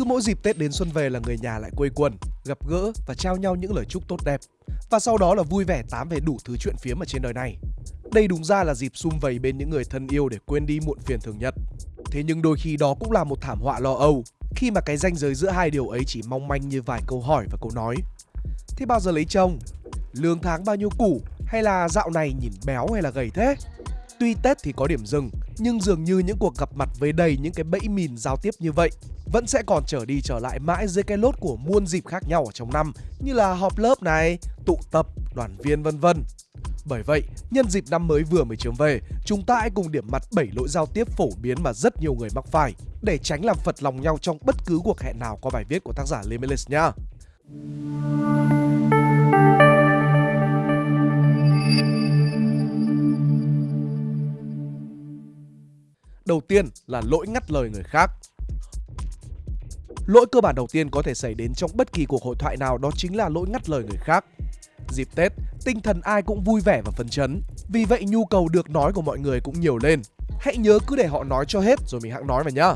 Cứ mỗi dịp Tết đến xuân về là người nhà lại quây quần, gặp gỡ và trao nhau những lời chúc tốt đẹp. Và sau đó là vui vẻ tám về đủ thứ chuyện phiếm ở trên đời này. Đây đúng ra là dịp sum vầy bên những người thân yêu để quên đi muộn phiền thường nhật. Thế nhưng đôi khi đó cũng là một thảm họa lo âu khi mà cái ranh giới giữa hai điều ấy chỉ mong manh như vài câu hỏi và câu nói. Thế bao giờ lấy chồng? Lương tháng bao nhiêu củ? Hay là dạo này nhìn béo hay là gầy thế? Tuy Tết thì có điểm dừng, nhưng dường như những cuộc gặp mặt với đầy những cái bẫy mìn giao tiếp như vậy vẫn sẽ còn trở đi trở lại mãi dưới cái lốt của muôn dịp khác nhau ở trong năm như là họp lớp này, tụ tập, đoàn viên vân vân. Bởi vậy, nhân dịp năm mới vừa mới chiếm về, chúng ta hãy cùng điểm mặt 7 lỗi giao tiếp phổ biến mà rất nhiều người mắc phải để tránh làm phật lòng nhau trong bất cứ cuộc hẹn nào qua bài viết của tác giả Limitless nha. Đầu tiên là lỗi ngắt lời người khác. Lỗi cơ bản đầu tiên có thể xảy đến trong bất kỳ cuộc hội thoại nào đó chính là lỗi ngắt lời người khác. Dịp Tết, tinh thần ai cũng vui vẻ và phấn chấn. Vì vậy nhu cầu được nói của mọi người cũng nhiều lên. Hãy nhớ cứ để họ nói cho hết rồi mình hãng nói vào nhá.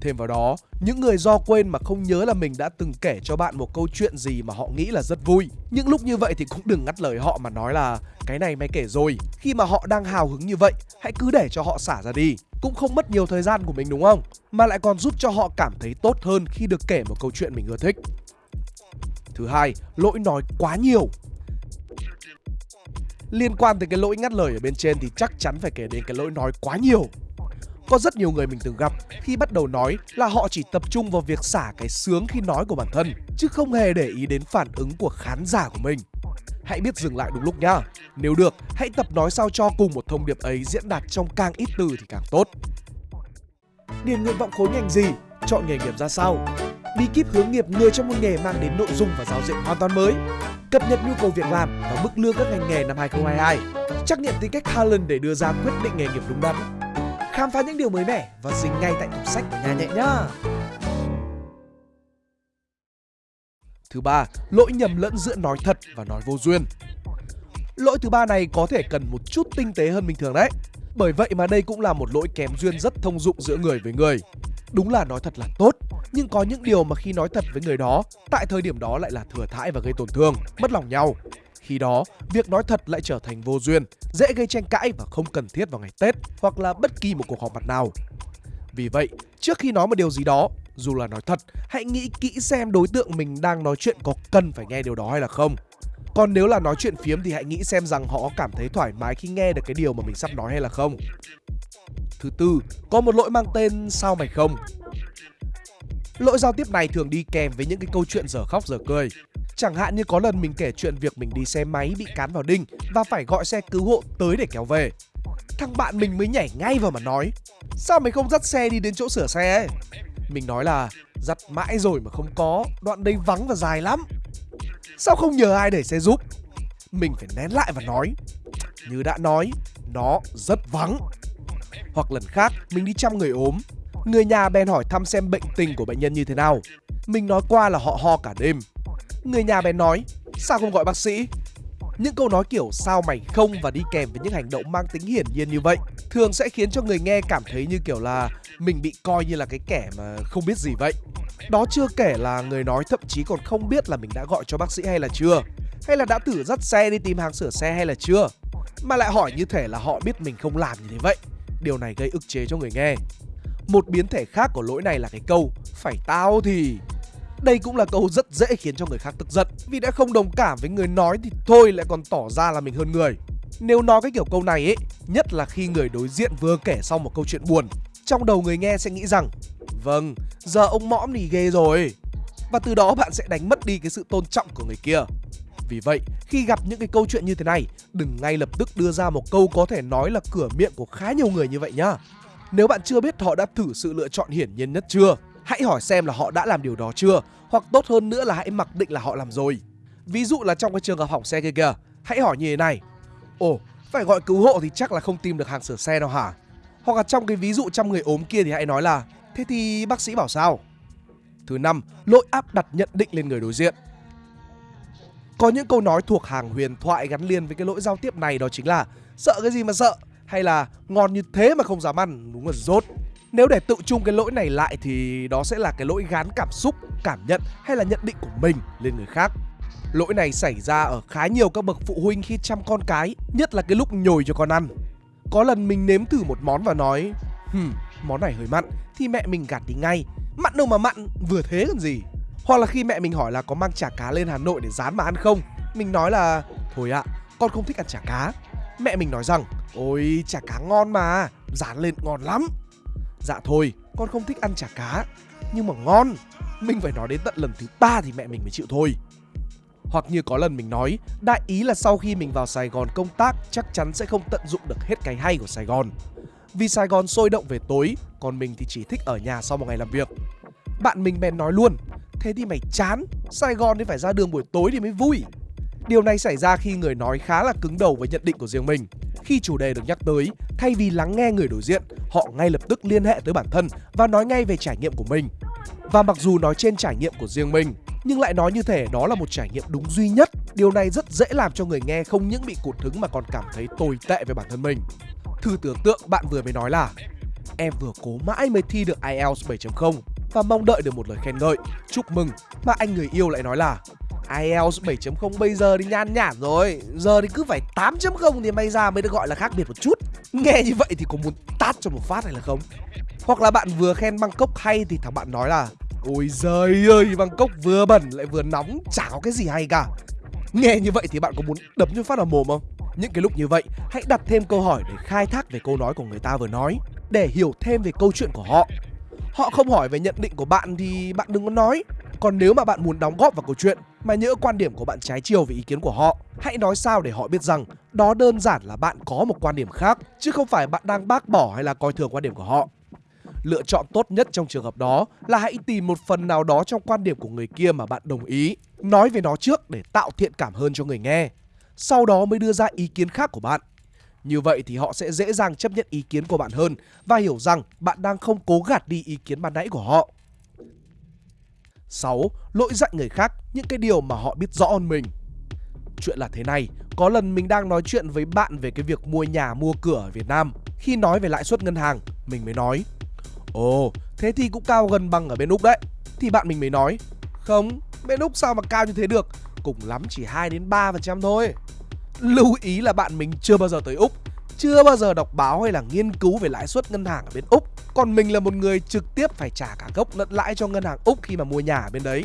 Thêm vào đó, những người do quên mà không nhớ là mình đã từng kể cho bạn một câu chuyện gì mà họ nghĩ là rất vui. Những lúc như vậy thì cũng đừng ngắt lời họ mà nói là cái này mày kể rồi. Khi mà họ đang hào hứng như vậy, hãy cứ để cho họ xả ra đi. Cũng không mất nhiều thời gian của mình đúng không? Mà lại còn giúp cho họ cảm thấy tốt hơn khi được kể một câu chuyện mình ưa thích. Thứ hai, lỗi nói quá nhiều. Liên quan tới cái lỗi ngắt lời ở bên trên thì chắc chắn phải kể đến cái lỗi nói quá nhiều. Có rất nhiều người mình từng gặp khi bắt đầu nói là họ chỉ tập trung vào việc xả cái sướng khi nói của bản thân chứ không hề để ý đến phản ứng của khán giả của mình. Hãy biết dừng lại đúng lúc nhá. Nếu được, hãy tập nói sao cho cùng một thông điệp ấy diễn đạt trong càng ít từ thì càng tốt. Điền nguyện vọng khối ngành gì? Chọn nghề nghiệp ra sao? Bí kíp hướng nghiệp người trong một nghề mang đến nội dung và giao diện hoàn toàn mới. Cập nhật nhu cầu việc làm và mức lương các ngành nghề năm 2022. Trắc nghiệm tính cách Harlan để đưa ra quyết định nghề nghiệp đúng đắn khám phá những điều mới mẻ và dính ngay tại tủ sách của nhà nhẹ nhá. Thứ ba, lỗi nhầm lẫn giữa nói thật và nói vô duyên. Lỗi thứ ba này có thể cần một chút tinh tế hơn bình thường đấy. Bởi vậy mà đây cũng là một lỗi kém duyên rất thông dụng giữa người với người. Đúng là nói thật là tốt, nhưng có những điều mà khi nói thật với người đó, tại thời điểm đó lại là thừa thãi và gây tổn thương, mất lòng nhau. Khi đó, việc nói thật lại trở thành vô duyên, dễ gây tranh cãi và không cần thiết vào ngày Tết hoặc là bất kỳ một cuộc họp mặt nào. Vì vậy, trước khi nói một điều gì đó, dù là nói thật, hãy nghĩ kỹ xem đối tượng mình đang nói chuyện có cần phải nghe điều đó hay là không. Còn nếu là nói chuyện phiếm thì hãy nghĩ xem rằng họ cảm thấy thoải mái khi nghe được cái điều mà mình sắp nói hay là không. Thứ tư, có một lỗi mang tên sao mày không. Lỗi giao tiếp này thường đi kèm với những cái câu chuyện dở khóc dở cười. Chẳng hạn như có lần mình kể chuyện việc mình đi xe máy bị cán vào đinh và phải gọi xe cứu hộ tới để kéo về. Thằng bạn mình mới nhảy ngay vào mà nói Sao mày không dắt xe đi đến chỗ sửa xe ấy mình nói là giặt mãi rồi mà không có, Đoạn đây vắng và dài lắm. Sao không nhờ ai để xe giúp? Mình phải nén lại và nói. Như đã nói, Nó rất vắng. Hoặc lần khác, mình đi chăm người ốm. Người nhà bèn hỏi thăm xem bệnh tình của bệnh nhân như thế nào. Mình nói qua là họ ho cả đêm. Người nhà bèn nói, Sao không gọi bác sĩ? Những câu nói kiểu sao mày không và đi kèm với những hành động mang tính hiển nhiên như vậy thường sẽ khiến cho người nghe cảm thấy như kiểu là mình bị coi như là cái kẻ mà không biết gì vậy. Đó chưa kể là người nói thậm chí còn không biết là mình đã gọi cho bác sĩ hay là chưa, hay là đã thử dắt xe đi tìm hàng sửa xe hay là chưa, mà lại hỏi như thể là họ biết mình không làm như thế vậy. Điều này gây ức chế cho người nghe. Một biến thể khác của lỗi này là cái câu phải tao thì đây cũng là câu rất dễ khiến cho người khác tức giận. Vì đã không đồng cảm với người nói thì thôi lại còn tỏ ra là mình hơn người. Nếu nói cái kiểu câu này ấy Nhất là khi người đối diện vừa kể xong một câu chuyện buồn Trong đầu người nghe sẽ nghĩ rằng Vâng, giờ ông mõm thì ghê rồi. Và từ đó bạn sẽ đánh mất đi cái sự tôn trọng của người kia. Vì vậy, khi gặp những cái câu chuyện như thế này, đừng ngay lập tức đưa ra một câu có thể nói là cửa miệng của khá nhiều người như vậy nhá. Nếu bạn chưa biết họ đã thử sự lựa chọn hiển nhiên nhất chưa, hãy hỏi xem là họ đã làm điều đó chưa, hoặc tốt hơn nữa là hãy mặc định là họ làm rồi. Ví dụ là trong cái trường hợp hỏng xe kia kìa, hãy hỏi như thế này. Ồ, phải gọi cứu hộ thì chắc là không tìm được hàng sửa xe đâu hả? Hoặc là trong cái ví dụ trăm người ốm kia thì hãy nói là, thế thì bác sĩ bảo sao? Thứ năm, lỗi áp đặt nhận định lên người đối diện. Có những câu nói thuộc hàng huyền thoại gắn liền với cái lỗi giao tiếp này, đó chính là, sợ cái gì mà sợ? hay là, ngon như thế mà không dám ăn, đúng là rốt. Nếu để tự chung cái lỗi này lại thì đó sẽ là cái lỗi gán cảm xúc, cảm nhận hay là nhận định của mình lên người khác. Lỗi này xảy ra ở khá nhiều các bậc phụ huynh khi chăm con cái, nhất là cái lúc nhồi cho con ăn. Có lần mình nếm thử một món và nói Hừm, món này hơi mặn Thì mẹ mình gạt đi ngay. Mặn đâu mà mặn, vừa thế còn gì? Hoặc là khi mẹ mình hỏi là có mang chả cá lên Hà Nội để rán mà ăn không? Mình nói là Thôi ạ, con không thích ăn chả cá. Mẹ mình nói rằng Ôi chả cá ngon mà Rán lên ngon lắm. Dạ thôi, con không thích ăn chả cá Nhưng mà ngon Mình phải nói đến tận lần thứ ba thì mẹ mình mới chịu thôi hoặc như có lần mình nói, đại ý là sau khi mình vào Sài Gòn công tác chắc chắn sẽ không tận dụng được hết cái hay của Sài Gòn. Vì Sài Gòn sôi động về tối, còn mình thì chỉ thích ở nhà sau một ngày làm việc. Bạn mình bèn nói luôn, thế thì mày chán, Sài Gòn thì phải ra đường buổi tối thì mới vui. Điều này xảy ra khi người nói khá là cứng đầu với nhận định của riêng mình. Khi chủ đề được nhắc tới, thay vì lắng nghe người đối diện, họ ngay lập tức liên hệ tới bản thân và nói ngay về trải nghiệm của mình. Và mặc dù nói trên trải nghiệm của riêng mình, nhưng lại nói như thể đó là một trải nghiệm đúng duy nhất. Điều này rất dễ làm cho người nghe không những bị cụt hứng mà còn cảm thấy tồi tệ về bản thân mình. Thử tưởng tượng bạn vừa mới nói là Em vừa cố mãi mới thi được IELTS 7.0 và mong đợi được một lời khen ngợi, chúc mừng mà anh người yêu lại nói là IELTS 7.0 bây giờ thì nhan nhản rồi. Giờ thì cứ phải 8.0 thì may ra mới được gọi là khác biệt một chút. Nghe như vậy thì có muốn tát cho một phát hay là không? Hoặc là bạn vừa khen Bangkok hay thì thằng bạn nói là Ôi giời ơi, Bangkok vừa bẩn lại vừa nóng, chả có cái gì hay cả. Nghe như vậy thì bạn có muốn đấm cho phát vào mồm không? Những cái lúc như vậy, hãy đặt thêm câu hỏi để khai thác về câu nói của người ta vừa nói Để hiểu thêm về câu chuyện của họ. Họ không hỏi về nhận định của bạn thì bạn đừng có nói. Còn nếu mà bạn muốn đóng góp vào câu chuyện mà nhỡ quan điểm của bạn trái chiều với ý kiến của họ, Hãy nói sao để họ biết rằng đó đơn giản là bạn có một quan điểm khác, Chứ không phải bạn đang bác bỏ hay là coi thường quan điểm của họ Lựa chọn tốt nhất trong trường hợp đó là hãy tìm một phần nào đó trong quan điểm của người kia mà bạn đồng ý. Nói về nó trước để tạo thiện cảm hơn cho người nghe. Sau đó mới đưa ra ý kiến khác của bạn. Như vậy thì họ sẽ dễ dàng chấp nhận ý kiến của bạn hơn và hiểu rằng bạn đang không cố gạt đi ý kiến ban nãy của họ. 6. Lỗi dạy người khác những cái điều mà họ biết rõ hơn mình. Chuyện là thế này, có lần mình đang nói chuyện với bạn về cái việc mua nhà mua cửa ở Việt Nam. Khi nói về lãi suất ngân hàng, mình mới nói Ồ, thế thì cũng cao gần bằng ở bên Úc đấy. Thì bạn mình mới nói, không, bên Úc sao mà cao như thế được, cùng lắm chỉ 2 đến 3% thôi. Lưu ý là bạn mình chưa bao giờ tới Úc, chưa bao giờ đọc báo hay là nghiên cứu về lãi suất ngân hàng ở bên Úc. Còn mình là một người trực tiếp phải trả cả gốc lẫn lãi cho ngân hàng Úc khi mà mua nhà ở bên đấy.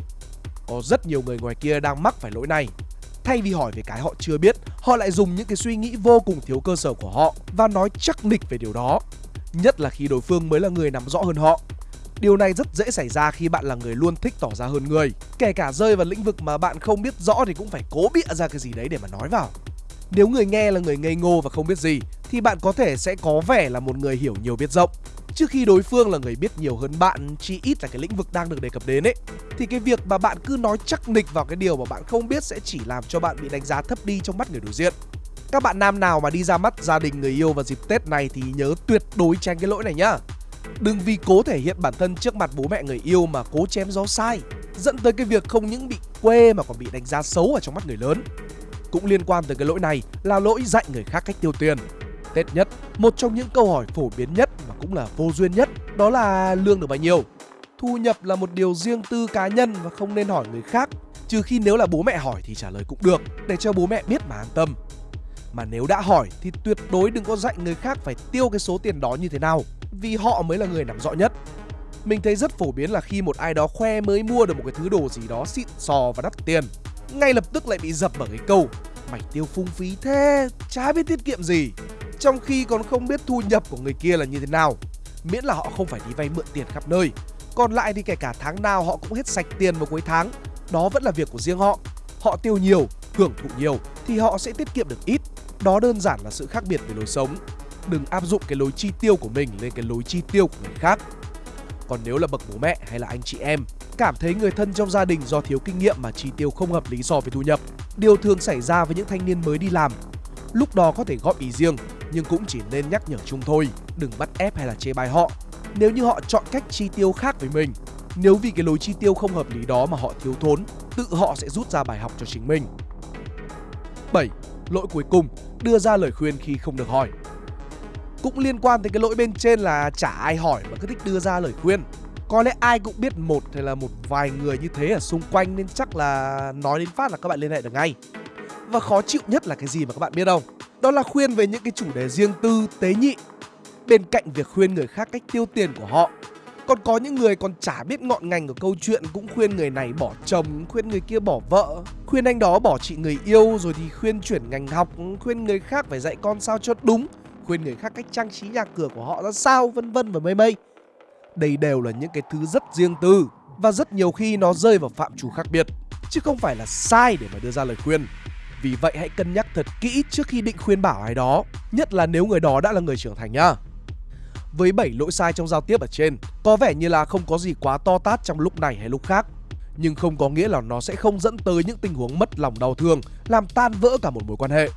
Có rất nhiều người ngoài kia đang mắc phải lỗi này. Thay vì hỏi về cái họ chưa biết, họ lại dùng những cái suy nghĩ vô cùng thiếu cơ sở của họ và nói chắc nịch về điều đó nhất là khi đối phương mới là người nắm rõ hơn họ. Điều này rất dễ xảy ra khi bạn là người luôn thích tỏ ra hơn người. Kể cả rơi vào lĩnh vực mà bạn không biết rõ thì cũng phải cố bịa ra cái gì đấy để mà nói vào. Nếu người nghe là người ngây ngô và không biết gì thì bạn có thể sẽ có vẻ là một người hiểu nhiều biết rộng. Trước khi đối phương là người biết nhiều hơn bạn, chỉ ít là cái lĩnh vực đang được đề cập đến ấy, thì cái việc mà bạn cứ nói chắc nịch vào cái điều mà bạn không biết sẽ chỉ làm cho bạn bị đánh giá thấp đi trong mắt người đối diện. Các bạn nam nào mà đi ra mắt gia đình người yêu vào dịp Tết này thì nhớ tuyệt đối tránh cái lỗi này nhá. Đừng vì cố thể hiện bản thân trước mặt bố mẹ người yêu mà cố chém gió sai, dẫn tới cái việc không những bị quê mà còn bị đánh giá xấu ở trong mắt người lớn. Cũng liên quan tới cái lỗi này là lỗi dạy người khác cách tiêu tiền. Tết nhất, một trong những câu hỏi phổ biến nhất và cũng là vô duyên nhất đó là lương được bao nhiêu. Thu nhập là một điều riêng tư cá nhân và không nên hỏi người khác, trừ khi nếu là bố mẹ hỏi thì trả lời cũng được để cho bố mẹ biết mà an tâm. Mà nếu đã hỏi thì tuyệt đối đừng có dạy người khác phải tiêu cái số tiền đó như thế nào Vì họ mới là người nắm rõ nhất Mình thấy rất phổ biến là khi một ai đó khoe mới mua được một cái thứ đồ gì đó xịn sò và đắt tiền Ngay lập tức lại bị dập bởi cái câu Mày tiêu phung phí thế, chả biết tiết kiệm gì trong khi còn không biết thu nhập của người kia là như thế nào Miễn là họ không phải đi vay mượn tiền khắp nơi Còn lại thì kể cả tháng nào họ cũng hết sạch tiền vào cuối tháng Đó vẫn là việc của riêng họ Họ tiêu nhiều, hưởng thụ nhiều thì họ sẽ tiết kiệm được ít đó đơn giản là sự khác biệt về lối sống. Đừng áp dụng cái lối chi tiêu của mình lên cái lối chi tiêu của người khác. Còn nếu là bậc bố mẹ hay là anh chị em cảm thấy người thân trong gia đình do thiếu kinh nghiệm mà chi tiêu không hợp lý so với thu nhập, điều thường xảy ra với những thanh niên mới đi làm. Lúc đó có thể góp ý riêng, nhưng cũng chỉ nên nhắc nhở chung thôi, đừng bắt ép hay là chê bai họ. Nếu như họ chọn cách chi tiêu khác với mình, nếu vì cái lối chi tiêu không hợp lý đó mà họ thiếu thốn, tự họ sẽ rút ra bài học cho chính mình. 7. Lỗi cuối cùng, đưa ra lời khuyên khi không được hỏi. Cũng liên quan tới cái lỗi bên trên là chả ai hỏi mà cứ thích đưa ra lời khuyên có lẽ ai cũng biết một hay là một vài người như thế ở xung quanh nên chắc là nói đến phát là các bạn liên hệ được ngay. Và khó chịu nhất là cái gì mà các bạn biết không? Đó là khuyên về những cái chủ đề riêng tư, tế nhị. Bên cạnh việc khuyên người khác cách tiêu tiền của họ, còn có những người còn chả biết ngọn ngành của câu chuyện cũng khuyên người này bỏ chồng, khuyên người kia bỏ vợ, khuyên anh đó bỏ chị người yêu rồi thì khuyên chuyển ngành học, khuyên người khác phải dạy con sao cho đúng, khuyên người khác cách trang trí nhà cửa của họ ra sao, vân vân và mây mây. Đây đều là những cái thứ rất riêng tư và rất nhiều khi nó rơi vào phạm trù khác biệt chứ không phải là sai để mà đưa ra lời khuyên. Vì vậy hãy cân nhắc thật kỹ trước khi định khuyên bảo ai đó, nhất là nếu người đó đã là người trưởng thành nhá. Với 7 lỗi sai trong giao tiếp ở trên, có vẻ như là không có gì quá to tát trong lúc này hay lúc khác, nhưng không có nghĩa là nó sẽ không dẫn tới những tình huống mất lòng đau thương, làm tan vỡ cả một mối quan hệ.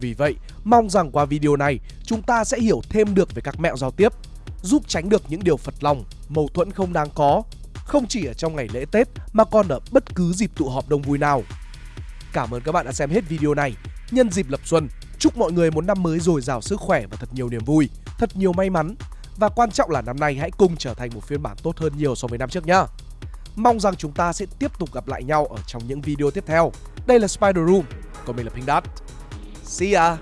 Vì vậy, mong rằng qua video này chúng ta sẽ hiểu thêm được về các mẹo giao tiếp giúp tránh được những điều phật lòng, mâu thuẫn không đáng có, không chỉ ở trong ngày lễ Tết mà còn ở bất cứ dịp tụ họp đông vui nào. Cảm ơn các bạn đã xem hết video này. Nhân dịp lập xuân, chúc mọi người một năm mới dồi dào sức khỏe và thật nhiều niềm vui, thật nhiều may mắn. Và quan trọng là năm nay hãy cùng trở thành một phiên bản tốt hơn nhiều so với năm trước nhá. Mong rằng chúng ta sẽ tiếp tục gặp lại nhau ở trong những video tiếp theo. Đây là Spider Room, còn mình là Pink Dot. See ya!